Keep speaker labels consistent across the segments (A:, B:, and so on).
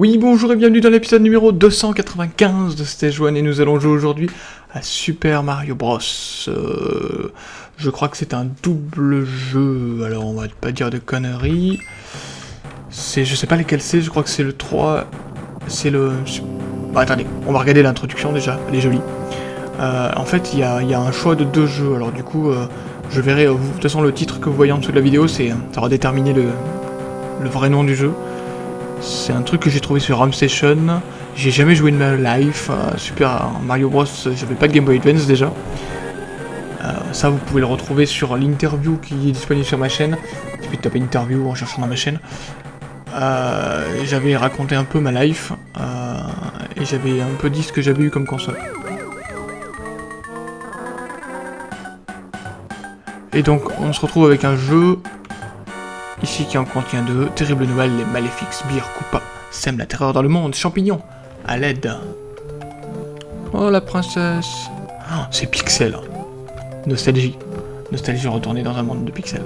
A: Oui, bonjour et bienvenue dans l'épisode numéro 295 de Stage 1 et nous allons jouer aujourd'hui à Super Mario Bros. Euh, je crois que c'est un double jeu, alors on va pas dire de conneries. C'est, je sais pas lesquels c'est, je crois que c'est le 3, c'est le... Bah, attendez, on va regarder l'introduction déjà, elle est jolie. Euh, en fait, il y a, un choix de deux jeux, alors du coup, euh, je verrai, de toute façon le titre que vous voyez en dessous de la vidéo, c'est ça va déterminer le, le vrai nom du jeu. C'est un truc que j'ai trouvé sur Station. J'ai jamais joué de ma life. Euh, Super Mario Bros, j'avais pas de Game Boy Advance déjà. Euh, ça, vous pouvez le retrouver sur l'interview qui est disponible sur ma chaîne. Taper interview en cherchant dans ma chaîne. Euh, j'avais raconté un peu ma life. et j'avais un peu dit ce que j'avais eu comme console. Et donc, on se retrouve avec un jeu Ici qui en contient deux. Terrible nouvelle, les maléfiques sbires Koopa sèment la terreur dans le monde. Champignons, à l'aide. Oh la princesse. Oh, c'est Pixel. Nostalgie. Nostalgie retournée dans un monde de pixels.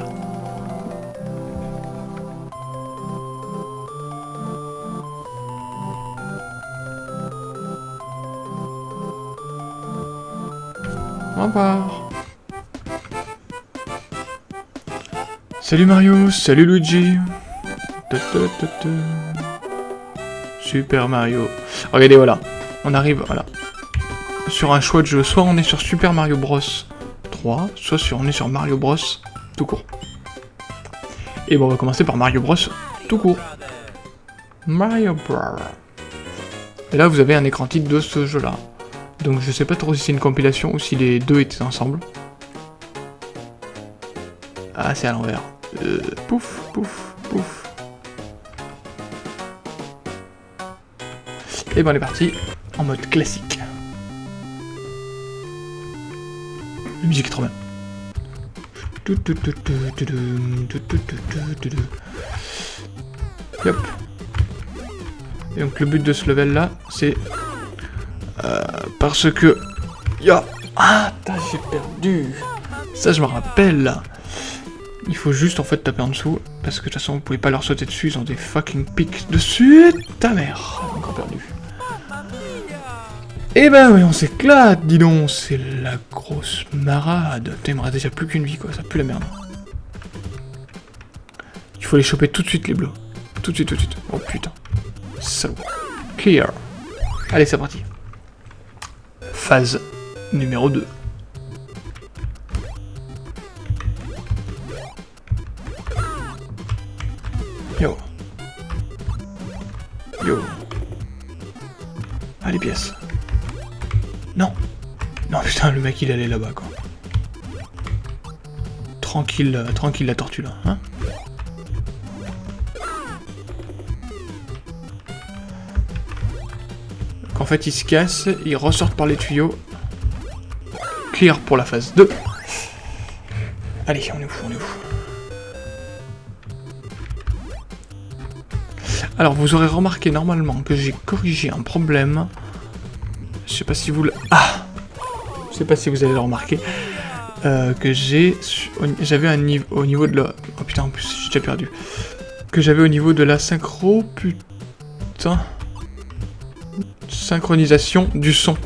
A: Au revoir. Salut Mario, salut Luigi. Super Mario. Regardez, voilà. On arrive, voilà. Sur un choix de jeu. Soit on est sur Super Mario Bros 3, soit on est sur Mario Bros tout court. Et bon, on va commencer par Mario Bros tout court. Mario Bros. Et là, vous avez un écran titre de ce jeu-là. Donc je sais pas trop si c'est une compilation ou si les deux étaient ensemble. Ah, c'est à l'envers. Euh, pouf, pouf, pouf. Et ben on est parti en mode classique. La musique est trop bien. Et donc le but de ce level là, c'est... Euh, parce que... Ya Ah, j'ai perdu Ça je me rappelle il faut juste en fait taper en dessous, parce que de toute façon vous pouvez pas leur sauter dessus, ils ont des fucking pics dessus, ta mère Encore perdu. Eh ben oui, on s'éclate, dis donc, c'est la grosse marade. T'aimerais déjà plus qu'une vie quoi, ça pue la merde. Il faut les choper tout de suite les bleus. Tout de suite, tout de suite. Oh putain. Salaud. Clear. Allez, c'est parti. Phase numéro 2. Yo. Yo. Ah, pièces. Non. Non, putain, le mec, il allait là-bas, quoi. Tranquille, euh, tranquille la tortue, là, hein en fait, il se casse, il ressort par les tuyaux. Clear pour la phase 2. Allez, on est où, on est où? Alors, vous aurez remarqué normalement que j'ai corrigé un problème. Je sais pas si vous le... Ah Je sais pas si vous allez le remarquer. Euh, que j'ai... J'avais un niveau... Au niveau de la... Oh putain, en plus, j'ai déjà perdu. Que j'avais au niveau de la synchro... Putain... Synchronisation du son.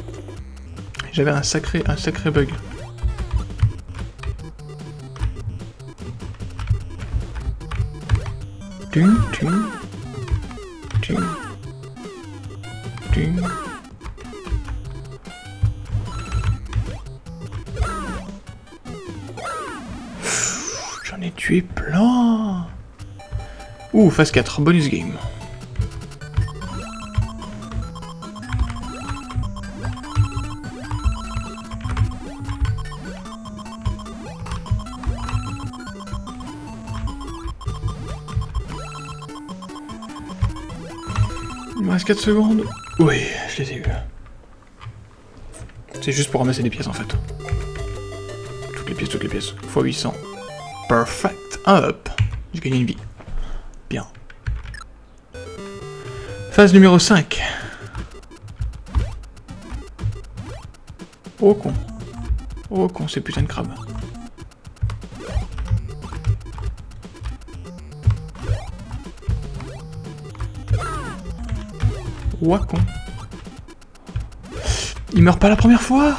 A: J'avais un sacré, un sacré bug. Tum, tum. Tué plein Ouh, phase 4, bonus game. Il me reste 4 secondes. Oui, je les ai eu. C'est juste pour ramasser des pièces en fait. Toutes les pièces, toutes les pièces. x 800. Perfect. Up. J'ai gagné une vie. Bien. Phase numéro 5. Oh con. Oh con, c'est putain de crabe. Wacon. Il meurt pas la première fois?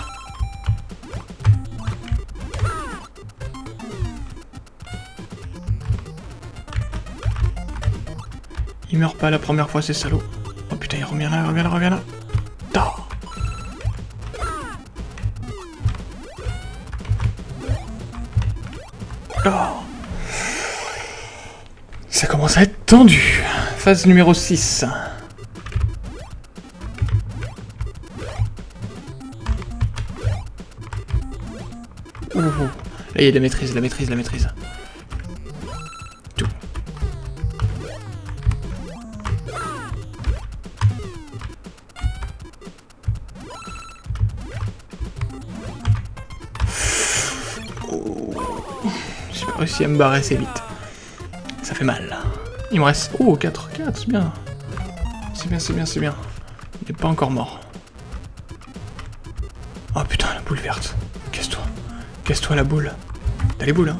A: Il meurt pas la première fois, c'est salaud. Oh putain, il revient là, il revient là, il revient là. Ça commence à être tendu. Phase numéro 6. Ouh. Là, il y a de la maîtrise, la maîtrise, la maîtrise. J'ai pas réussi à me barrer assez vite. Ça fait mal. Il me reste... Oh, 4, 4, c'est bien. C'est bien, c'est bien, c'est bien. Il n'est pas encore mort. Oh putain, la boule verte. Casse-toi. Casse-toi la boule. T'as les boules, hein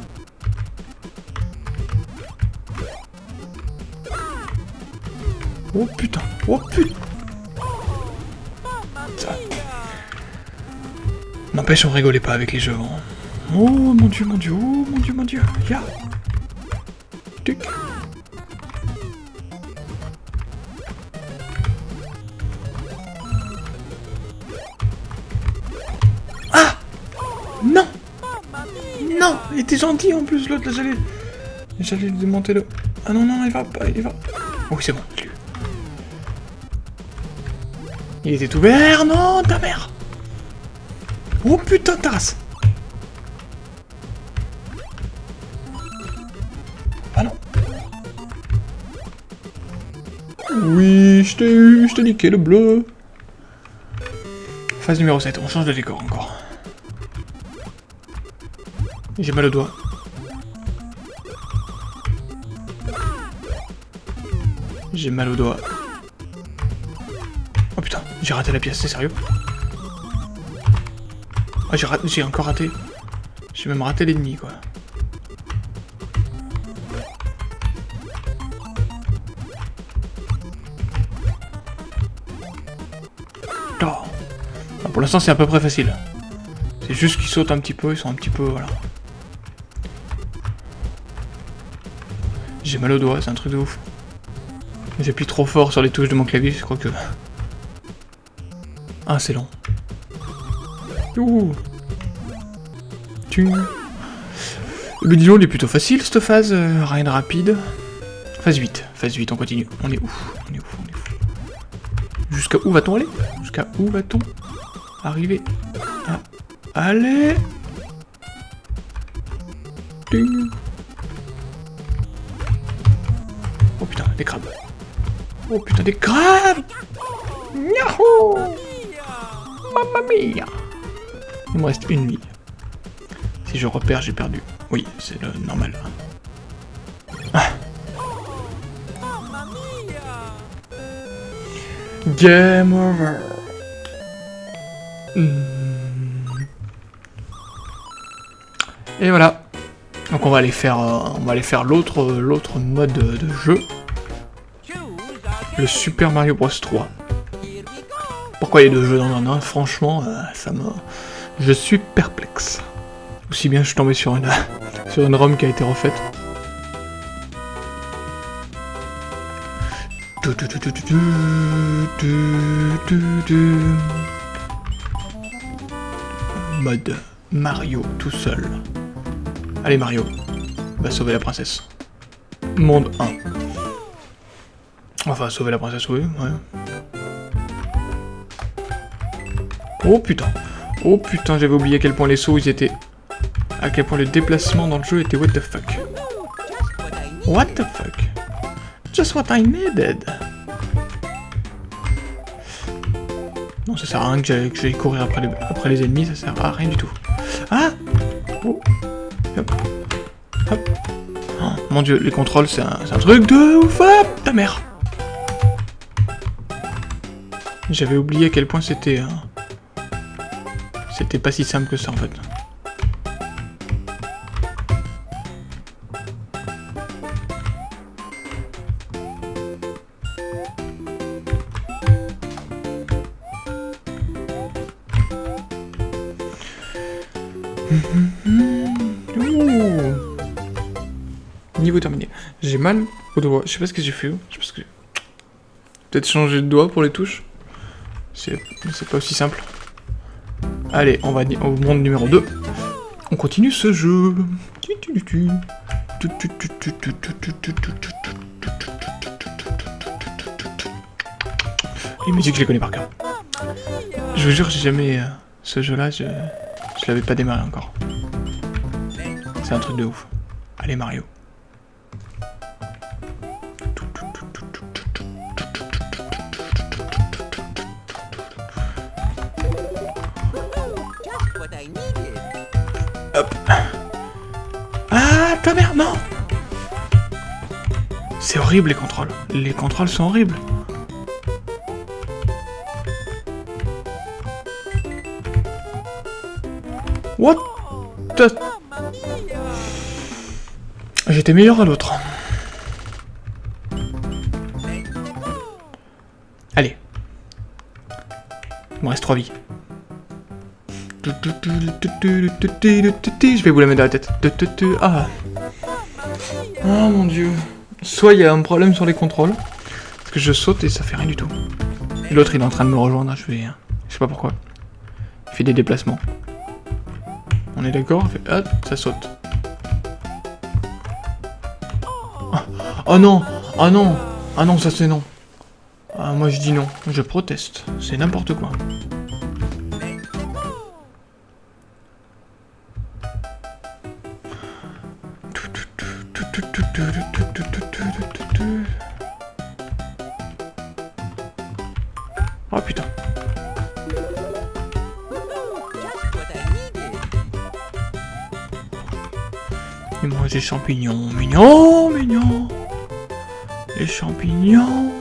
A: Oh putain. Oh putain. N'empêche, on rigolait pas avec les jeux. hein. Oh mon dieu, mon dieu, oh mon dieu, mon dieu. Ya. Tic. Ah Non Non Il était gentil en plus l'autre, là j'allais... J'allais lui démonter le... Ah non, non, il va pas, il va... Oh c'est bon. Il était ouvert, non, ta mère Oh putain, ta Oui, je t'ai eu, je t'ai niqué le bleu Phase numéro 7, on change de décor encore. J'ai mal au doigt. J'ai mal au doigt. Oh putain, j'ai raté la pièce, c'est sérieux? Ah, raté- j'ai encore raté. J'ai même raté l'ennemi, quoi. Pour l'instant, c'est à peu près facile. C'est juste qu'ils sautent un petit peu, ils sont un petit peu... Voilà. J'ai mal au doigt, c'est un truc de ouf. J'appuie trop fort sur les touches de mon clavier, je crois que... Ah, c'est long. Ouh. Tu... Le disons, il est plutôt facile, cette phase, euh, rien de rapide. Phase 8, phase 8, on continue. On est où? On est où? On est où? Jusqu'à où va-t-on aller? Jusqu'à où va-t-on? Arriver à aller Ding. Oh putain, des crabes. Oh putain, des crabes Yahoo Mamma mia Il me reste une vie. Si je repère, j'ai perdu. Oui, c'est normal. Ah. Game over. Hmm. Et voilà. Donc on va aller faire, euh, faire l'autre, mode de jeu, le Super Mario Bros 3. Pourquoi il y a deux jeux dans un an Franchement, euh, ça me, je suis perplexe. Aussi bien je suis tombé sur une, sur une ROM qui a été refaite. Mode Mario tout seul. Allez Mario, va sauver la princesse. Monde 1. Enfin, sauver la princesse, oui, ouais. Oh putain. Oh putain, j'avais oublié à quel point les sauts ils étaient... À quel point le déplacement dans le jeu était what the fuck. What the fuck? Just what I needed. Non, ça sert à rien que j'aille courir après les, après les ennemis, ça sert à rien du tout. Ah Oh Hop. Hop. Oh, mon dieu, les contrôles, c'est un, un truc de ouf Hop Ta mère J'avais oublié à quel point c'était... euh, C'était pas si simple que ça, en fait. Niveau terminé. J'ai mal au doigt. Je sais pas ce que j'ai fait. Je que Peut-être changer de doigt pour les touches. C'est pas aussi simple. Allez, on va au monde numéro 2. On continue ce jeu. Les musiques, je les connais par cœur. Je vous jure, j'ai jamais... ce jeu-là, je... Je l'avais pas démarré encore. C'est un truc de ouf. Allez, Mario. Hop. Ah, ta mère, non C'est horrible les contrôles. Les contrôles sont horribles. What the... J'étais meilleur à l'autre. Allez. Il me reste 3 vies. Je vais vous la mettre dans la tête. Ah. Oh mon dieu. Soit il y a un problème sur les contrôles, parce que je saute et ça fait rien du tout. L'autre il est en train de me rejoindre, je vais... Je sais pas pourquoi. Il fait des déplacements. On est d'accord Hop, ça saute. Oh, non Oh non Ah non, ça c'est non. Ah, moi je dis non. Je proteste. C'est n'importe quoi. Oh putain. Et moi j'ai champignons, mignons, mignons. Les champignons.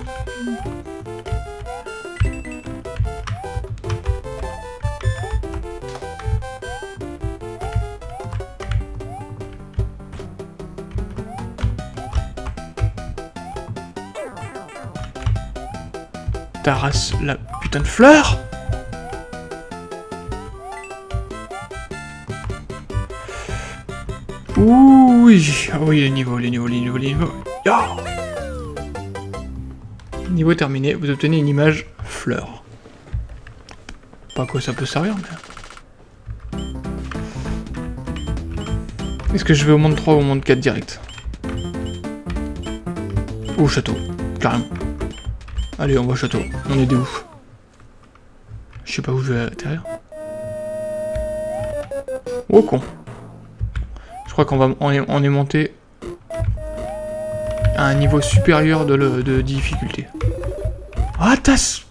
A: race la putain de fleur Oui, ah oui, les niveaux, les niveaux, les niveaux, les niveaux. Niveau terminé, vous obtenez une image fleur. Pas à quoi ça peut servir, mais... Est-ce que je vais au monde 3 ou au monde 4 direct? Au château, carrément. Allez, on va au château. On est des ouf. Je sais pas où je vais atterrir. Oh con. Crois qu'on va on est, monté à un niveau supérieur de, de difficulté. Ah, tasse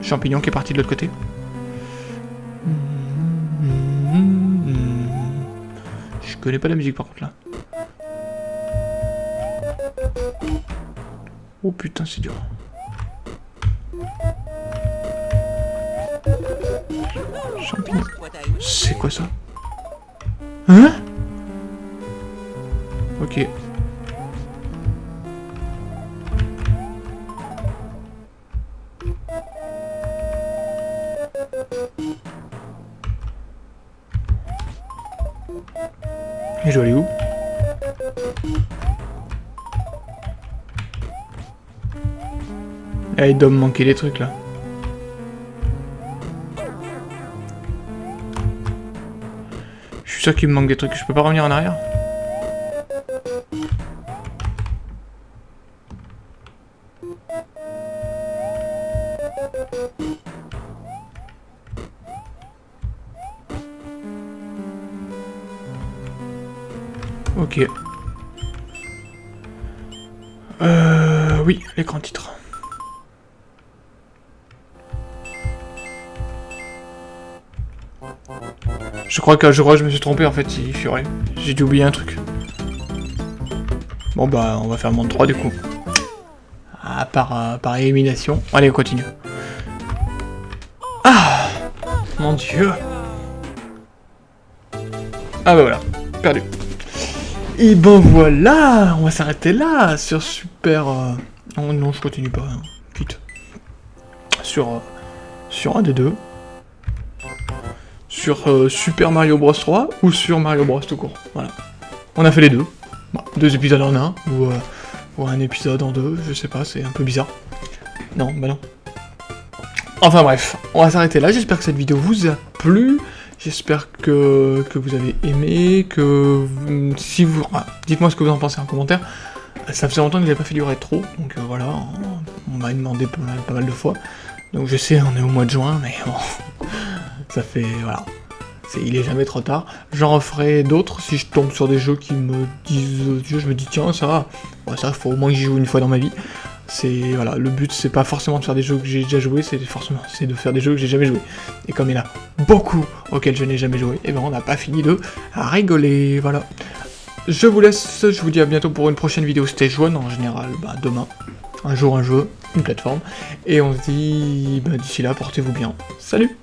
A: Champignon qui est parti de l'autre côté. Je connais pas la musique par contre là. Oh putain, c'est dur. Champignon. C'est quoi ça? Hein? Ok. Et je dois aller où? Ah, il doit me manquer des trucs là. Je suis sûr qu'il me manque des trucs. Je peux pas revenir en arrière Ok. Euh, oui, l'écran titre. Je crois qu'un jour je me suis trompé en fait, il. J'ai dû oublier un truc. Bon bah on va faire monde 3 du coup. Ah, par, euh, par élimination. Allez on continue. Ah Mon dieu Ah bah voilà, perdu. Et ben voilà On va s'arrêter là sur super... Euh, non, je continue pas, hein. vite. Sur, euh, sur un des deux sur euh, Super Mario Bros 3 ou sur Mario Bros tout court. Voilà. On a fait les deux. Deux épisodes en un, ou, euh, ou un épisode en deux, je sais pas, c'est un peu bizarre. Non, bah non. Enfin bref, on va s'arrêter là, j'espère que cette vidéo vous a plu, j'espère que, que vous avez aimé, que si vous... Ah, dites-moi ce que vous en pensez en commentaire, ça faisait longtemps que j'avais pas fait du rétro, donc euh, voilà, on, m'a demandé pas mal, pas mal, de fois, donc je sais, on est au mois de juin, mais bon, ça fait... voilà. il est jamais trop tard. J'en referai d'autres si je tombe sur des jeux qui me disent... Je me dis, tiens, ça, va, ça, faut au moins que j'y joue une fois dans ma vie. C'est voilà, le but c'est pas forcément de faire des jeux que j'ai déjà joué, c'est forcément c'est de faire des jeux que j'ai jamais joué. Et comme il y en a beaucoup auxquels je n'ai jamais joué, et eh ben on n'a pas fini de rigoler, voilà. Je vous laisse, je vous dis à bientôt pour une prochaine vidéo Stage 1 en général, bah demain. Un jour un jeu, une plateforme. Et on se dit bah, d'ici là, portez-vous bien. Salut